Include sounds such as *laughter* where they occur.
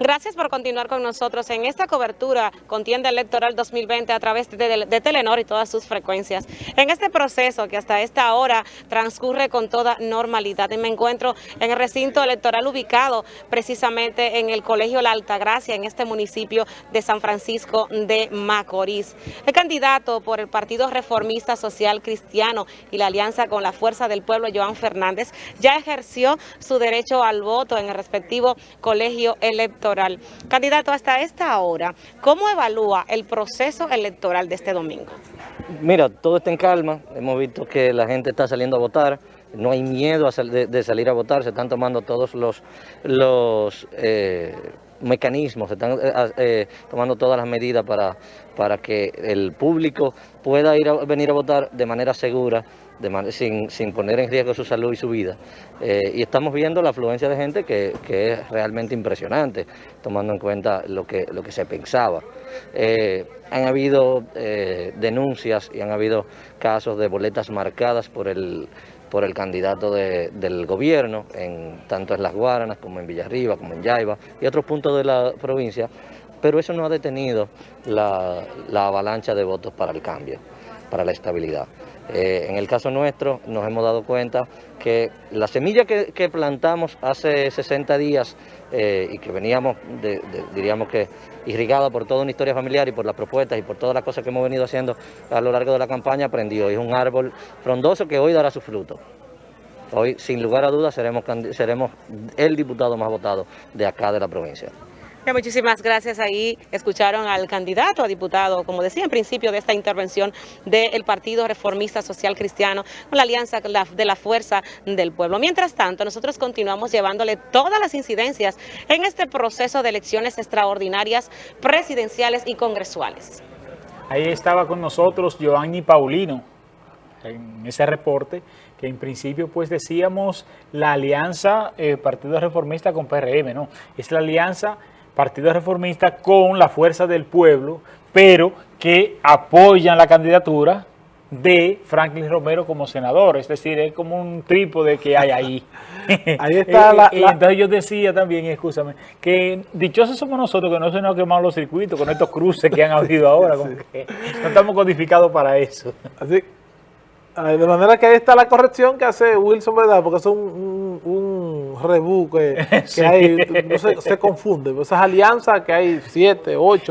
Gracias por continuar con nosotros en esta cobertura contienda electoral 2020 a través de, Telenor y todas sus frecuencias. En este proceso que hasta esta hora transcurre con toda normalidad y me encuentro en el recinto electoral ubicado precisamente en el Colegio La Altagracia en este municipio de San Francisco de Macorís. El candidato por el Partido Reformista Social Cristiano y la alianza con la Fuerza del Pueblo, Joan Fernández, ya ejerció su derecho al voto en el respectivo colegio electoral. Candidato, hasta esta hora, ¿cómo evalúa el proceso electoral de este domingo? Mira, todo está en calma, hemos visto que la gente está saliendo a votar, no hay miedo de, salir a votar, se están tomando todos los, los eh, mecanismos, se están eh, eh, tomando todas las medidas para, para que el público pueda ir a, venir a votar de manera segura, sin, sin, poner en riesgo su salud y su vida. Eh, y estamos viendo la afluencia de gente que, que, es realmente impresionante, tomando en cuenta lo que, lo que se pensaba. Han habido denuncias y han habido casos de boletas marcadas por el, por el candidato de, del gobierno, en, tanto en Las Guaranas como en Villarriba, como en Yaiba y otros puntos de la provincia, pero eso no ha detenido la avalancha de votos para el cambio, para la estabilidad. Eh, en el caso nuestro nos hemos dado cuenta que la semilla que, plantamos hace 60 días eh, y que veníamos, diríamos que irrigada por toda una historia familiar y por las propuestas y por todas las cosas que hemos venido haciendo a lo largo de la campaña, aprendió. Es un árbol frondoso que hoy dará su fruto. Hoy, sin lugar a dudas, seremos el diputado más votado de acá de la provincia. Muchísimas gracias. Ahí escucharon al candidato a diputado, como decía en principio de esta intervención del Partido Reformista Social Cristiano con la alianza de la Fuerza del Pueblo. Mientras tanto, nosotros continuamos llevándole todas las incidencias en este proceso de elecciones extraordinarias presidenciales y congresuales. Ahí estaba con nosotros Giovanni Paulino en ese reporte que en principio pues decíamos la alianza eh, Partido Reformista con PRM, ¿no? Es la alianza Partido Reformista con la fuerza del pueblo, pero que apoyan la candidatura de Franklin Romero como senador, es decir, es como un trípode que hay ahí. *laughs* ahí está la, Entonces yo decía también, escúchame, que dichosos somos nosotros que no se nos han quemado los circuitos con estos cruces que han habido *laughs* ahora, no estamos codificados para eso. Así, de manera que ahí está la corrección que hace Wilson, ¿verdad? Porque es un, un, un *laughs* que, hay, no se, se, confunde. Esas alianzas que hay siete, ocho